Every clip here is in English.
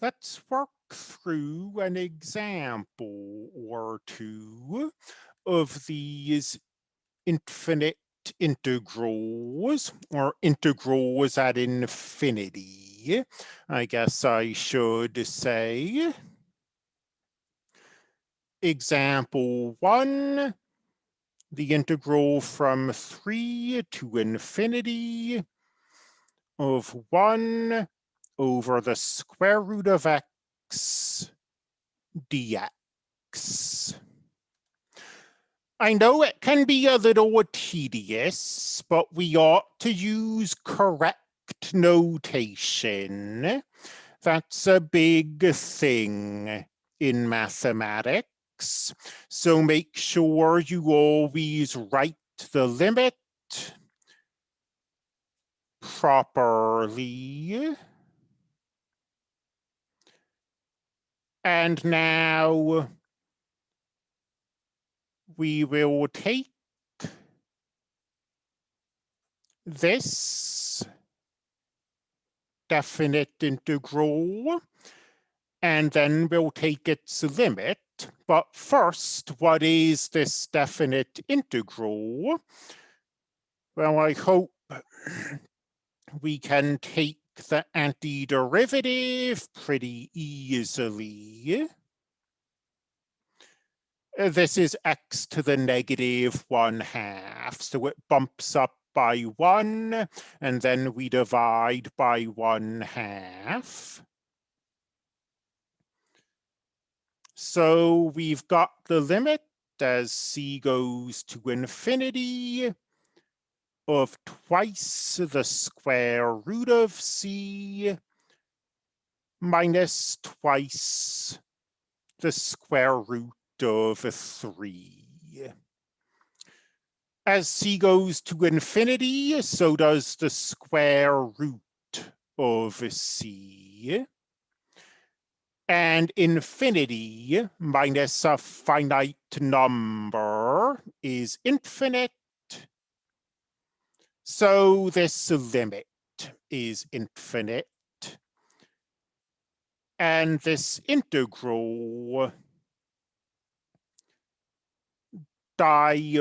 Let's work through an example or two of these infinite integrals or integrals at infinity. I guess I should say. Example one, the integral from three to infinity of one over the square root of x dx. I know it can be a little tedious, but we ought to use correct notation. That's a big thing in mathematics. So make sure you always write the limit properly. And now we will take this definite integral and then we'll take its limit. But first, what is this definite integral? Well, I hope we can take the antiderivative pretty easily. Uh, this is x to the negative one half, so it bumps up by one, and then we divide by one half. So we've got the limit as c goes to infinity of twice the square root of c minus twice the square root of three. As c goes to infinity, so does the square root of c. And infinity minus a finite number is infinite so this limit is infinite. And this integral diverges.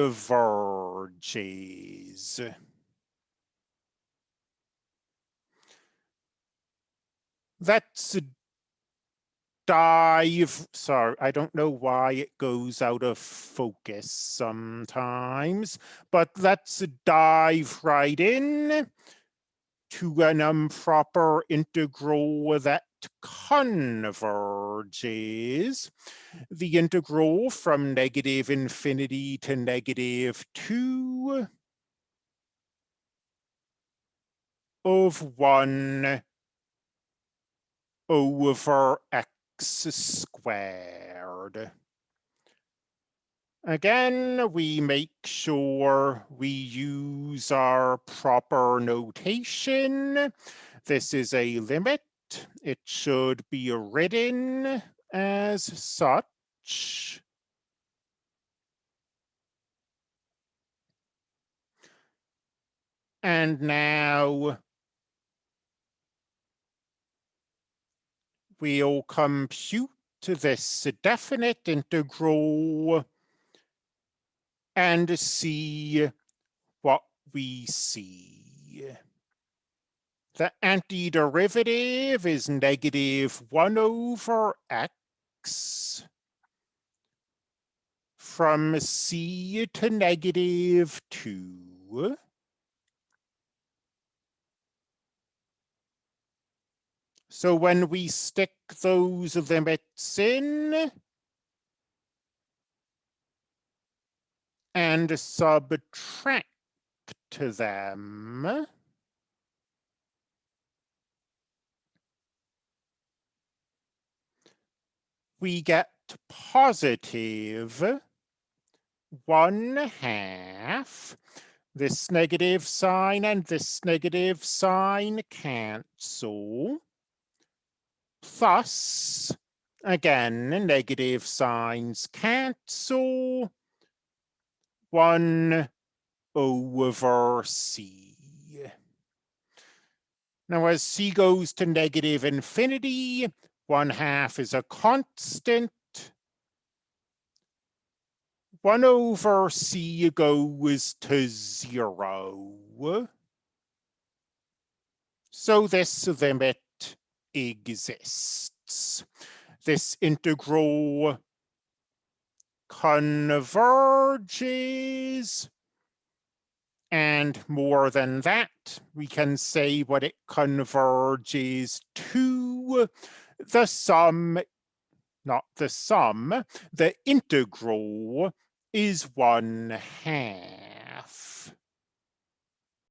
That's dive, sorry, I don't know why it goes out of focus sometimes, but let's dive right in to an improper integral that converges. The integral from negative infinity to negative two of one over x squared. Again, we make sure we use our proper notation. This is a limit. It should be written as such. And now we'll compute this definite integral and see what we see. The antiderivative is negative 1 over x from c to negative 2. So when we stick those limits in and subtract to them, we get positive one half. This negative sign and this negative sign cancel plus, again, negative signs cancel, 1 over c. Now, as c goes to negative infinity, one half is a constant. One over c goes to zero. So this limit exists. This integral converges and more than that, we can say what it converges to the sum, not the sum, the integral is one half.